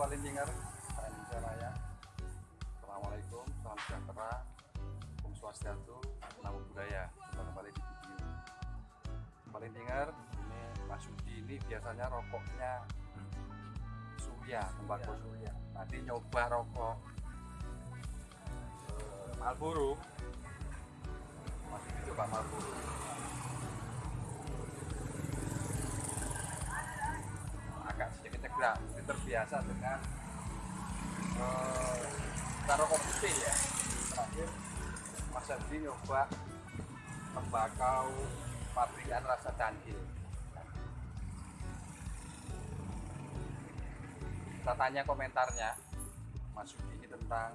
Saya Indonesia Raya. Assalamualaikum, salam sejahtera, Om Swastiastu, Namo Buddhaya. Kita kembali di video. Sobat Lindinger, ini Mas Yudi ini biasanya rokoknya Surya, tembakau Surya. Nanti nyoba rokok eh, Marlboro. Mas Yudi coba Marlboro. agak sedikit cegah, terbiasa dengan eh, taruh putih ya. Terakhir Mas Andi nyoba tembakau pabrikan rasa candil. Kita tanya komentarnya Mas Yudi ini tentang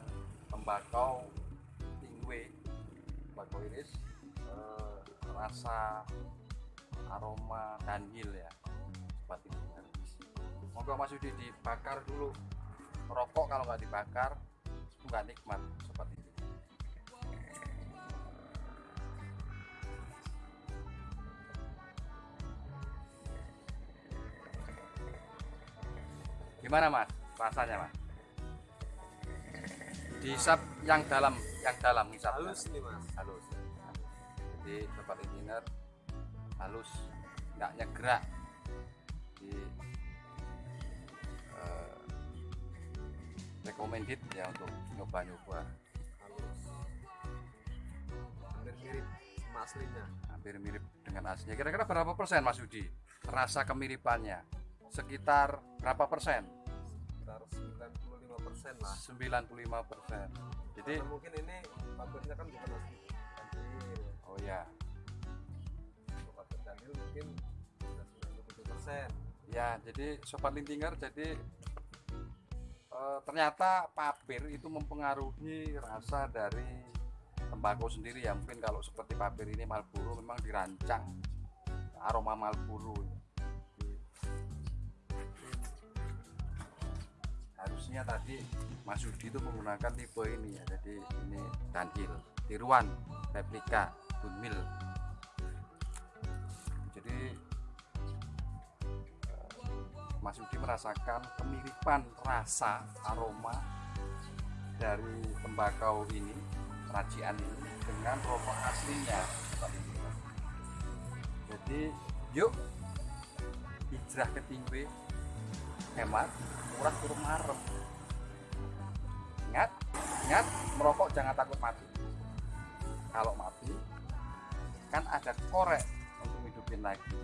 tembakau tingwe, tembakau iris, eh, rasa aroma danhil ya monggo Mas Yudi dibakar dulu. Rokok kalau nggak dibakar itu nggak nikmat seperti ini. Gimana mas? Rasanya mas? Dihisap yang dalam yang dalam hisap. Halus nih mas. Halus. Jadi sobat engineer halus. Nggak nyegerak. Di recommended ya untuk nyoba-nyoba halus hampir mirip sama aslinya. Hampir mirip dengan aslinya. Kira-kira berapa persen Mas Yudi rasa kemiripannya? Sekitar berapa persen? Sekitar 95 persen lah. 95 persen. Jadi Karena mungkin ini pabriknya kan bukan asli. Oh ya Danil mungkin sudah 97 persen. Ya jadi sobat lintinger jadi eh, ternyata papir itu mempengaruhi rasa dari tembakau sendiri ya. Mungkin kalau seperti papir ini Marlboro memang dirancang. Aroma Marlboro. Harusnya tadi Mas Yudi itu menggunakan tipe ini ya. Jadi ini Dunhill tiruan replika Dunmill merasakan kemiripan rasa aroma dari tembakau ini racian ini dengan rokok aslinya jadi yuk hijrah ke tinggi hemat murah turun marem. Ingat ingat merokok jangan takut mati. Kalau mati kan ada korek untuk hidupin lagi